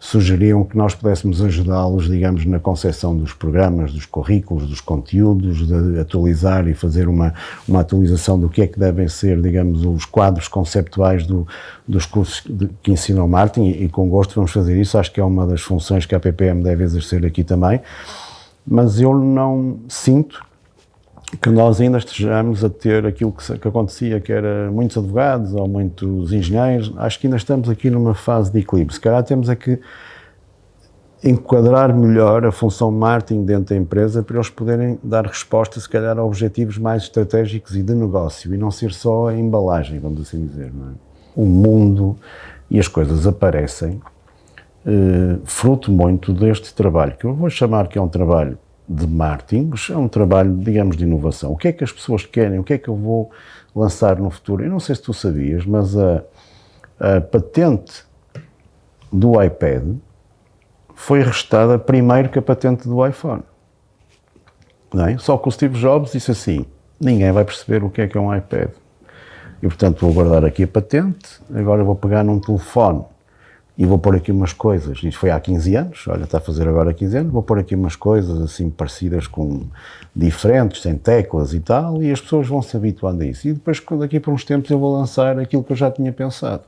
sugeriam que nós pudéssemos ajudá-los, digamos, na concepção dos programas, dos currículos, dos conteúdos, de atualizar e fazer uma, uma atualização do que é que devem ser, digamos, os quadros conceptuais do, dos cursos de, que ensinam marketing e, e, com gosto vamos fazer isso, acho que é uma das funções que a PPM deve exercer aqui também, mas eu não sinto que nós ainda estejamos a ter aquilo que, que, acontecia, que era muitos advogados ou muitos engenheiros, acho que ainda estamos aqui numa fase de equilíbrio. Se calhar temos aqui enquadrar melhor a função marketing dentro da empresa para eles poderem dar resposta, se calhar, a objetivos mais estratégicos e de negócio e não ser só a embalagem, vamos assim dizer. É? O mundo e as coisas aparecem eh, fruto muito deste trabalho, que eu vou chamar que é um trabalho de marketing, é um trabalho, digamos, de inovação. O que é que as pessoas querem? O que é que eu vou lançar no futuro? Eu não sei se tu sabias, mas a, a patente do iPad foi restada primeiro que a patente do iPhone. É? Só que o Steve Jobs disse assim, ninguém vai perceber o que é que é um iPad. E, portanto, vou guardar aqui a patente, agora vou pegar num telefone e vou pôr aqui umas coisas, isto foi há 15 anos, olha, está a fazer agora 15 anos, vou pôr aqui umas coisas assim parecidas com diferentes, sem teclas e tal, e as pessoas vão se habituando a isso. E depois, daqui por uns tempos, eu vou lançar aquilo que eu já tinha pensado.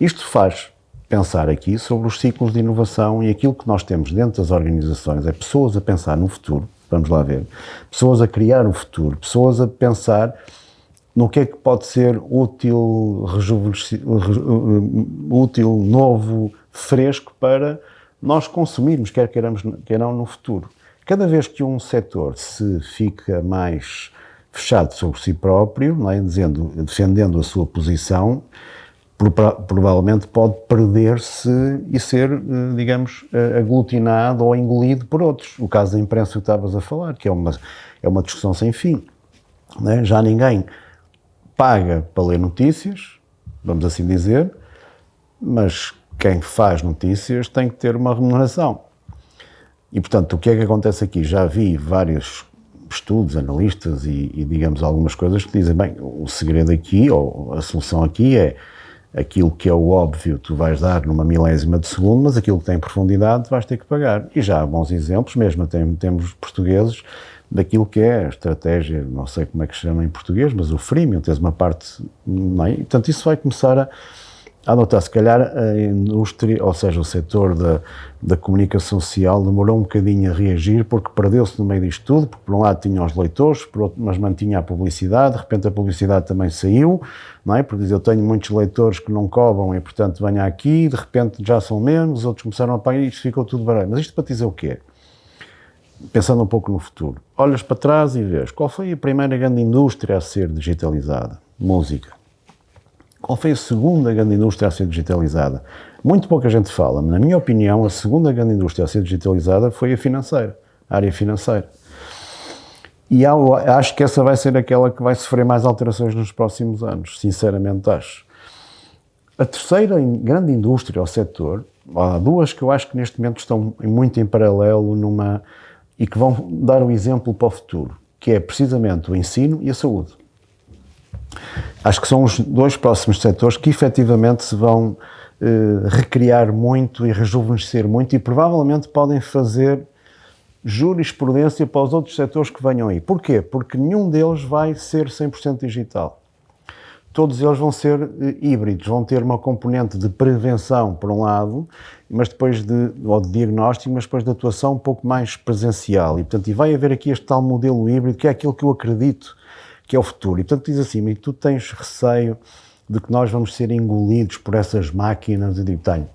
Isto faz pensar aqui sobre os ciclos de inovação e aquilo que nós temos dentro das organizações, é pessoas a pensar no futuro, vamos lá ver, pessoas a criar o futuro, pessoas a pensar no que é que pode ser útil, útil, novo, fresco para nós consumirmos, quer queiramos, quer não, no futuro. Cada vez que um setor se fica mais fechado sobre si próprio, não é? Dizendo, defendendo a sua posição, provavelmente pode perder-se e ser, eh, digamos, eh, aglutinado ou engolido por outros. O caso da imprensa que estavas a falar, que é uma, é uma discussão sem fim. É? Já ninguém paga para ler notícias, vamos assim dizer, mas quem faz notícias tem que ter uma remuneração. E, portanto, o que é que acontece aqui? Já vi vários estudos, analistas e, e, digamos, algumas coisas que dizem, bem, o segredo aqui, ou a solução aqui é aquilo que é o óbvio tu vais dar numa milésima de segundo, mas aquilo que tem profundidade vais ter que pagar. E já há bons exemplos, mesmo tem, temos portugueses, daquilo que é a estratégia, não sei como é que se chama em português, mas o freemium, tens uma parte, meio, portanto isso vai começar a, a adotar, se calhar a indústria, ou seja, o setor da, da comunicação social demorou um bocadinho a reagir porque perdeu-se no meio disto tudo, porque por um lado tinha os leitores, outro, mas mantinha a publicidade, de repente a publicidade também saiu, não é? Porque diz, eu tenho muitos leitores que não cobram e portanto venha aqui, de repente já são menos, outros começaram a pagar e isto ficou tudo barato. Mas isto para dizer o quê? Pensando um pouco no futuro, olhas para trás e vês qual foi a primeira grande indústria a ser digitalizada? Música qual foi a segunda grande indústria a ser digitalizada? Muito pouca gente fala, mas na minha opinião, a segunda grande indústria a ser digitalizada foi a financeira, a área financeira. E acho que essa vai ser aquela que vai sofrer mais alterações nos próximos anos, sinceramente acho. A terceira grande indústria ou setor, há duas que eu acho que neste momento estão muito em paralelo numa e que vão dar um exemplo para o futuro, que é precisamente o ensino e a saúde. Acho que são os dois próximos setores que efetivamente se vão eh, recriar muito e rejuvenescer muito e provavelmente podem fazer jurisprudência para os outros setores que venham aí. Porquê? Porque nenhum deles vai ser 100% digital. Todos eles vão ser eh, híbridos, vão ter uma componente de prevenção, por um lado, mas depois de, ou de diagnóstico, mas depois de atuação um pouco mais presencial. E, portanto, e vai haver aqui este tal modelo híbrido, que é aquilo que eu acredito que é o futuro. E portanto diz assim, e tu tens receio de que nós vamos ser engolidos por essas máquinas? Eu digo, tenho.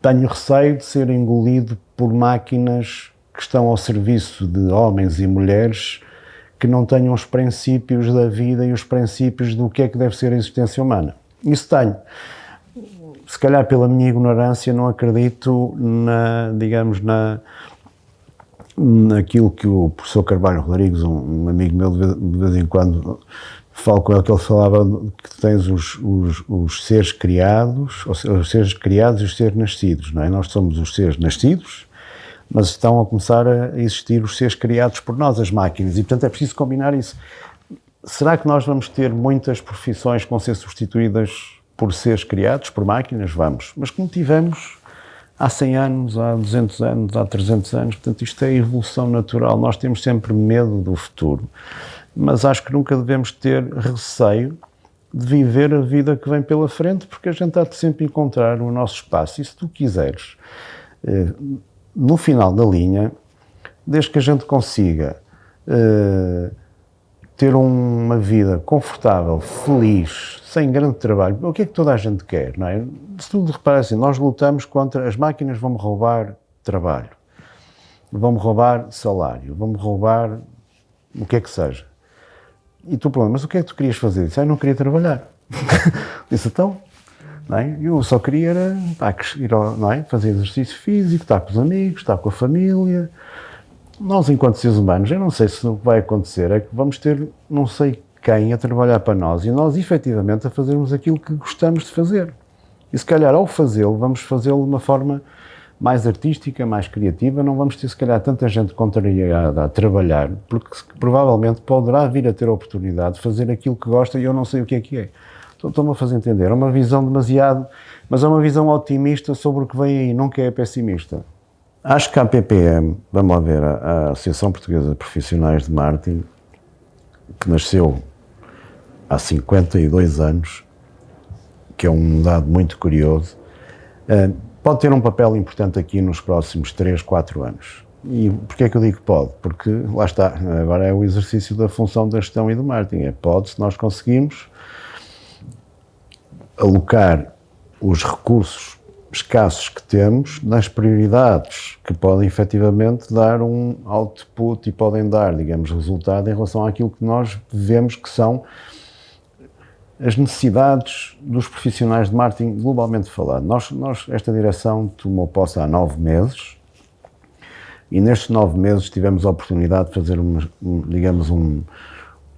Tenho receio de ser engolido por máquinas que estão ao serviço de homens e mulheres que não tenham os princípios da vida e os princípios do que é que deve ser a existência humana. Isso tenho. Se calhar pela minha ignorância não acredito na, digamos, na, naquilo que o professor Carvalho Rodrigues, um, amigo meu, de vez, de vez, em quando falo com ele, que ele falava que tens os, os, os seres criados, os seres criados e os seres nascidos, não é? Nós somos os seres nascidos, mas estão a começar a existir os seres criados por nós, as máquinas, e portanto é preciso combinar isso. Será que nós vamos ter muitas profissões que vão ser substituídas por seres criados, por máquinas? Vamos. Mas como tivemos há 100 anos, há 200 anos, há 300 anos. Portanto, isto é evolução natural. Nós temos sempre medo do futuro, mas acho que nunca devemos ter receio de viver a vida que vem pela frente, porque a gente há de sempre encontrar o nosso espaço. E se tu quiseres, eh, no final da linha, desde que a gente consiga eh, ter uma vida confortável, feliz, sem grande trabalho, o que é que toda a gente quer, não é? Se tu reparas assim, nós lutamos contra, as máquinas vão-me roubar trabalho, vão-me roubar salário, vão-me roubar o que é que seja. E tu perguntas, mas o que é que tu querias fazer? Disse, ah, eu não queria trabalhar. Disse, então, não é? eu só queria era, pá, ir ao, não é? fazer exercício físico, estar com os amigos, estar com a família, nós, enquanto seres humanos, eu não sei se o que vai acontecer é que vamos ter não sei quem a trabalhar para nós e nós, efetivamente, a fazermos aquilo que gostamos de fazer. E se calhar, ao fazê-lo, vamos fazê-lo de uma forma mais artística, mais criativa, não vamos ter, se calhar, tanta gente contrariada a trabalhar, porque provavelmente poderá vir a ter a oportunidade de fazer aquilo que gosta e eu não sei o que é que é. Estou-me a fazer entender. É uma visão demasiado, mas é uma visão otimista sobre o que vem aí, nunca é pessimista. Acho que a APPM, vamos lá ver, a Associação Portuguesa de Profissionais de Marketing, que nasceu há 52 anos, que é um dado muito curioso, eh, pode ter um papel importante aqui nos próximos 3, 4 anos. E porquê é que eu digo pode? Porque, lá está, agora é o exercício da função da gestão e do marketing. É pode se nós conseguimos alocar os recursos escassos que temos nas prioridades que podem efetivamente dar um output e podem dar, digamos, resultado em relação àquilo que nós vemos que são as necessidades dos profissionais de marketing globalmente falando. Nós, nós, esta direção tomou posse há nove meses e nestes nove meses tivemos a oportunidade de fazer, uma, um, digamos, um,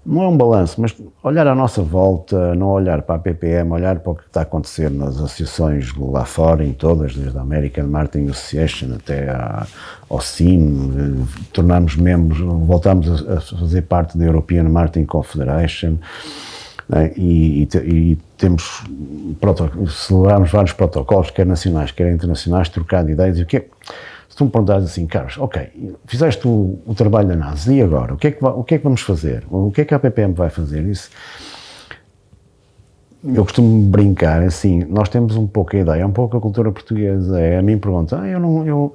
não é um balanço, mas olhar à nossa volta, não olhar para a PPM, olhar para o que está a acontecer nas associações lá fora, em todas, desde a American Marketing Association até à, ao CIM, eh, tornamos membros, voltamos a, a, fazer parte da European Marketing Confederation né, e, e, e, temos, celebramos vários protocolos, quer nacionais, quer internacionais, trocar de ideias, e o que é, se tu me perguntares assim, Carlos, ok, fizeste o, o trabalho da NASA, e agora? O que, é que, o que é que vamos fazer? O que é que a PPM vai fazer? Isso, eu costumo brincar assim, nós temos um pouco a ideia, um pouco a cultura portuguesa, é, a mim pergunta, ah, eu não, eu,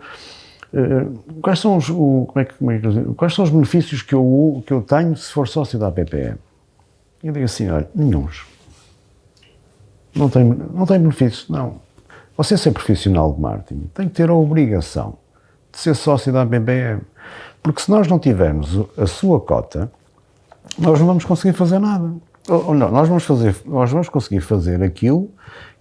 uh, quais são os, o, como é que, como é que, quais são os benefícios que eu, que eu tenho se for sócio da PPM? Eu digo assim, olha, nenhums. Não tem, não tem benefícios, não. Você ser profissional de marketing tem que ter a obrigação de ser sócio da BBM. Porque se nós não tivermos a sua cota, nós não vamos conseguir fazer nada. Ou, não, nós vamos, fazer, nós vamos conseguir fazer aquilo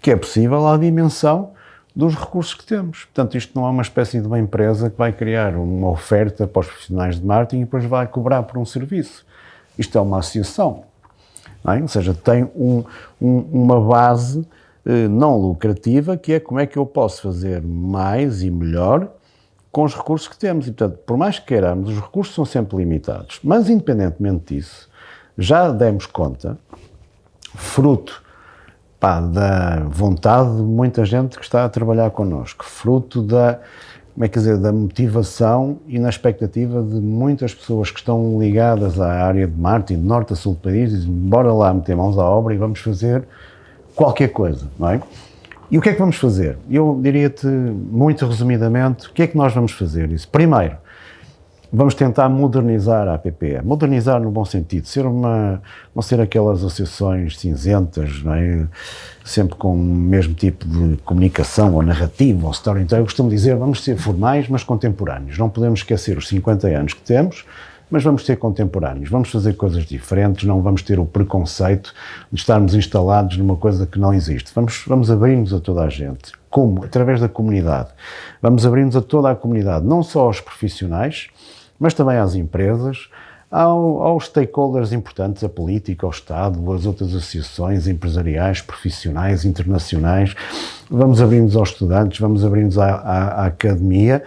que é possível à dimensão dos recursos que temos. Portanto, isto não é uma espécie de uma empresa que vai criar uma oferta para os profissionais de marketing e depois vai cobrar por um serviço. Isto é uma associação. É? Ou seja, tem um, um, uma base eh, não lucrativa que é como é que eu posso fazer mais e melhor com os recursos que temos. E, portanto, por mais que queiramos, os recursos são sempre limitados. Mas, independentemente disso, já demos conta, fruto pá, da vontade de muita gente que está a trabalhar connosco, fruto da, como é que dizer, da motivação e na expectativa de muitas pessoas que estão ligadas à área de marketing, de norte a sul do país, dizem, bora lá meter mãos à obra e vamos fazer qualquer coisa, não é? E o que é que vamos fazer? Eu diria-te, muito resumidamente, o que é que nós vamos fazer? Isso. Primeiro, vamos tentar modernizar a APPE. Modernizar no bom sentido, ser uma, não ser aquelas associações cinzentas, não é? sempre com o mesmo tipo de comunicação ou narrativa ou storytelling. Eu costumo dizer, vamos ser formais, mas contemporâneos. Não podemos esquecer os 50 anos que temos, mas vamos ser contemporâneos, vamos fazer coisas diferentes, não vamos ter o preconceito de estarmos instalados numa coisa que não existe. Vamos, vamos abrir-nos a toda a gente. Como? Através da comunidade. Vamos abrir-nos a toda a comunidade, não só aos profissionais, mas também às empresas, ao, aos stakeholders importantes, a política, ao Estado, as outras associações empresariais, profissionais, internacionais. Vamos abrir-nos aos estudantes, vamos abrir-nos à, à, à, academia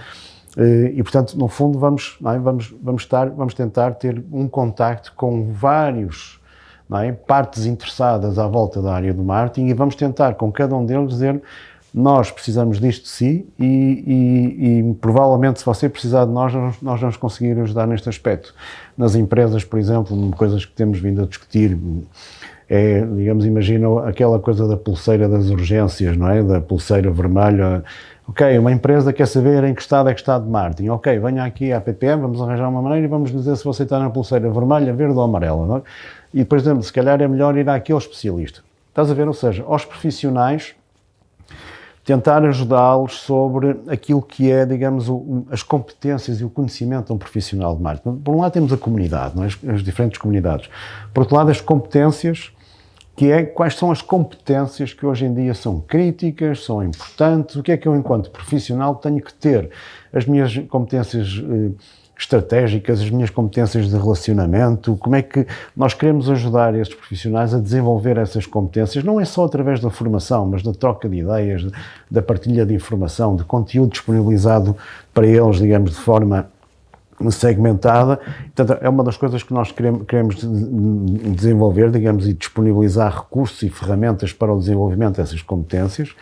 e, portanto, no fundo, vamos, é? vamos, vamos, estar, vamos tentar ter um contacto com vários é? partes interessadas à volta da área do marketing e vamos tentar, com cada um deles, dizer nós precisamos disto de si e, e, e, provavelmente se você precisar de nós, nós vamos conseguir ajudar neste aspecto. Nas empresas, por exemplo, coisas que temos vindo a discutir, é, digamos, imagina aquela coisa da pulseira das urgências, não é? Da pulseira vermelha. Ok, uma empresa quer saber em que estado é que está de marketing. Ok, venha aqui à PPM, vamos arranjar uma maneira e vamos dizer se você está na pulseira vermelha, verde ou amarela. É? E depois, se calhar é melhor ir aqui ao especialista. Estás a ver? Ou seja, aos profissionais tentar ajudá-los sobre aquilo que é, digamos, o, as competências e o conhecimento de um profissional de marketing. Por um lado temos a comunidade, não é? as, as diferentes comunidades. Por outro lado, as competências, que é quais são as competências que hoje em dia são críticas, são importantes, o que é que eu, enquanto profissional, tenho que ter. As minhas competências eh, estratégicas, as minhas competências de relacionamento, como é que nós queremos ajudar estes profissionais a desenvolver essas competências, não é só através da formação, mas da troca de ideias, da partilha de informação, de conteúdo disponibilizado para eles, digamos, de forma segmentada. Portanto, é uma das coisas que nós queremos, desenvolver, digamos, e disponibilizar recursos e ferramentas para o desenvolvimento dessas competências.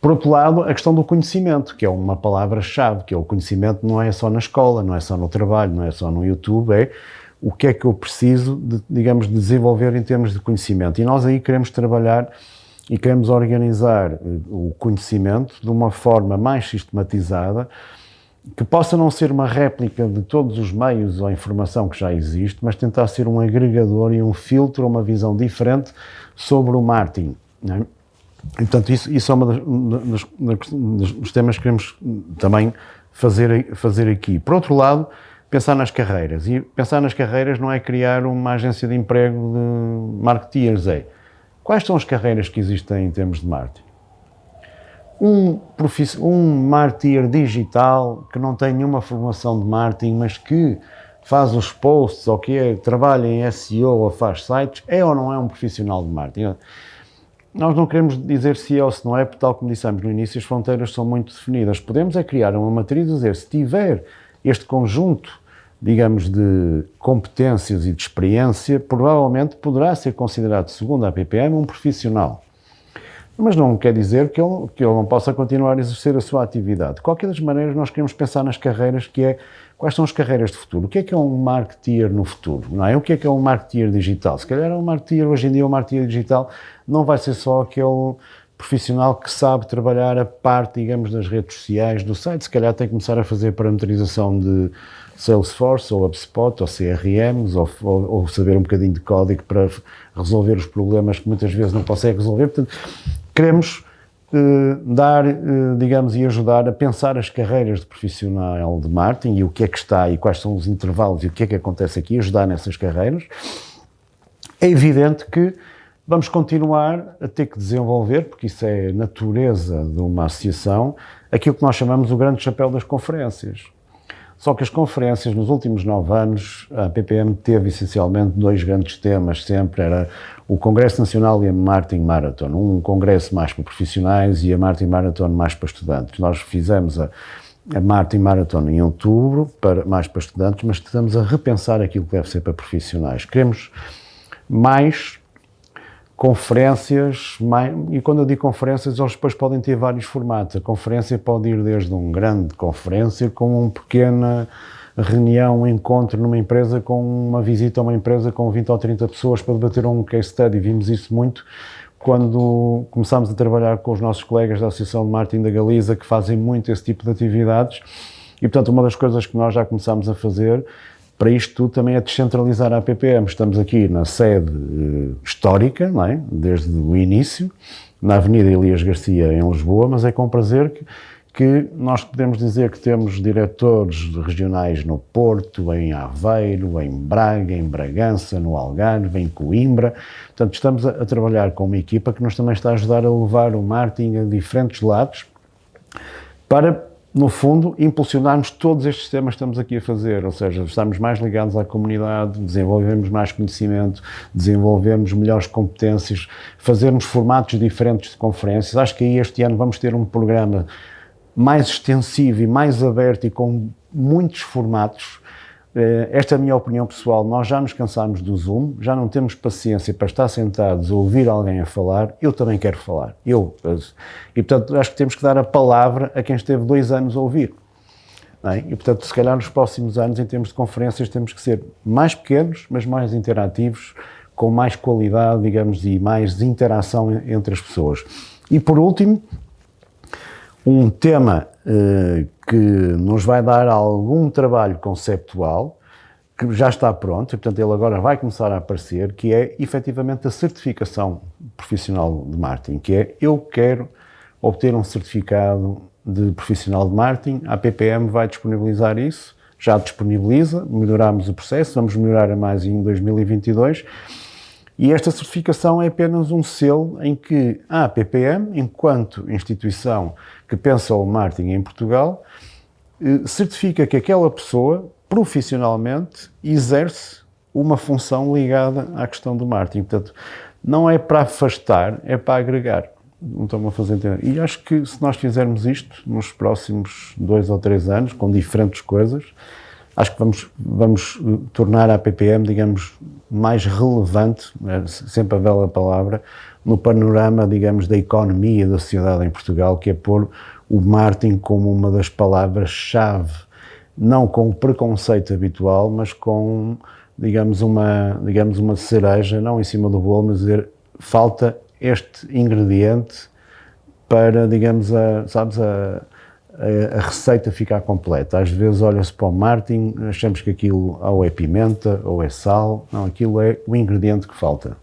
Por outro lado, a questão do conhecimento, que é uma palavra-chave, que é o conhecimento não é só na escola, não é só no trabalho, não é só no YouTube, é o que é que eu preciso, de, digamos, de desenvolver em termos de conhecimento. E nós aí queremos trabalhar e queremos organizar eh, o conhecimento de uma forma mais sistematizada, que possa não ser uma réplica de todos os meios ou informação que já existe, mas tentar ser um agregador e um filtro, uma visão diferente sobre o marketing. É? E, portanto, isso, isso é um dos, temas que queremos também fazer, fazer aqui. Por outro lado, pensar nas carreiras. E pensar nas carreiras não é criar uma agência de emprego de marketeers, é quais são as carreiras que existem em termos de marketing? Um, um marketeer digital que não tem nenhuma formação de marketing, mas que faz os posts ou que é, trabalha em SEO ou faz sites, é ou não é um profissional de marketing? Nós não queremos dizer se é ou se não é, porque tal como dissemos no início, as fronteiras são muito definidas. Podemos é criar uma matriz e dizer, se tiver este conjunto digamos, de competências e de experiência, provavelmente poderá ser considerado, segundo a PPM, um profissional. Mas não quer dizer que ele, que ele não possa continuar a exercer a sua atividade. De qualquer das maneiras, nós queremos pensar nas carreiras que é quais são as carreiras de futuro. O que é que é um marketeer no futuro? Não é? O que é que é um marketeer digital? Se calhar um marketeer, hoje em dia, um marketeer digital não vai ser só aquele profissional que sabe trabalhar a parte, digamos, das redes sociais do site. Se calhar tem que começar a fazer parametrização de Salesforce, ou HubSpot, ou CRMs, ou, ou, ou saber um bocadinho de código para resolver os problemas que muitas vezes não consegue resolver. Portanto, queremos eh, dar, eh, digamos, e ajudar a pensar as carreiras de profissional de marketing e o que é que está e quais são os intervalos e o que é que acontece aqui, ajudar nessas carreiras. É evidente que vamos continuar a ter que desenvolver, porque isso é natureza de uma associação, aquilo que nós chamamos o grande chapéu das conferências. Só que as conferências, nos últimos nove anos, a PPM teve essencialmente dois grandes temas sempre, era o Congresso Nacional e a Martin Marathon, um congresso mais para profissionais e a Martin Marathon mais para estudantes. Nós fizemos a, a Martin Marathon em outubro, para, mais para estudantes, mas estamos a repensar aquilo que deve ser para profissionais. Queremos mais conferências, mais, e quando eu digo conferências, eles depois podem ter vários formatos. A conferência pode ir desde um grande conferência com uma pequena reunião, um encontro numa empresa com uma visita a uma empresa com 20 ou 30 pessoas para debater um case study. Vimos isso muito quando começámos a trabalhar com os nossos colegas da Associação de Marketing da Galiza, que fazem muito esse tipo de atividades. E, portanto, uma das coisas que nós já começámos a fazer para isto tudo também é descentralizar a APPM. Estamos aqui na sede uh, histórica, não é? desde o início, na Avenida Elias Garcia, em Lisboa, mas é com prazer que, que nós podemos dizer que temos diretores regionais no Porto, em Aveiro, em Braga, em Bragança, no Algarve, em Coimbra. Portanto, estamos a, a trabalhar com uma equipa que nos também está a ajudar a levar o marketing a diferentes lados para no fundo, impulsionarmos todos estes temas que estamos aqui a fazer, ou seja, estamos mais ligados à comunidade, desenvolvemos mais conhecimento, desenvolvemos melhores competências, fazermos formatos diferentes de conferências. Acho que aí este ano vamos ter um programa mais extensivo e mais aberto e com muitos formatos esta é a minha opinião pessoal. Nós já nos cansámos do Zoom, já não temos paciência para estar sentados a ouvir alguém a falar. Eu também quero falar. Eu. E, portanto, acho que temos que dar a palavra a quem esteve dois anos a ouvir. É? E, portanto, se calhar nos próximos anos, em termos de conferências, temos que ser mais pequenos, mas mais interativos, com mais qualidade, digamos, e mais interação entre as pessoas. E, por último, um tema eh, que nos vai dar algum trabalho conceptual, que já está pronto, e portanto ele agora vai começar a aparecer, que é efetivamente a certificação profissional de marketing, que é eu quero obter um certificado de profissional de marketing, a PPM vai disponibilizar isso, já disponibiliza, melhoramos o processo, vamos melhorar a mais em 2022, e esta certificação é apenas um selo em que a PPM, enquanto instituição que pensa o marketing em Portugal, eh, certifica que aquela pessoa, profissionalmente, exerce uma função ligada à questão do marketing. Portanto, não é para afastar, é para agregar. Não estão a fazer entender. E acho que se nós fizermos isto nos próximos dois ou três anos, com diferentes coisas, acho que vamos, vamos eh, tornar a PPM, digamos, mais relevante, é sempre a bela palavra, no panorama, digamos, da economia da sociedade em Portugal, que é pôr o marketing como uma das palavras-chave, não com o preconceito habitual, mas com, digamos, uma, digamos, uma cereja, não em cima do bolo, mas dizer, falta este ingrediente para, digamos, a, sabes, a, a, receita ficar completa. Às vezes olha-se para o marketing, achamos que aquilo ou é pimenta ou é sal, não, aquilo é o ingrediente que falta.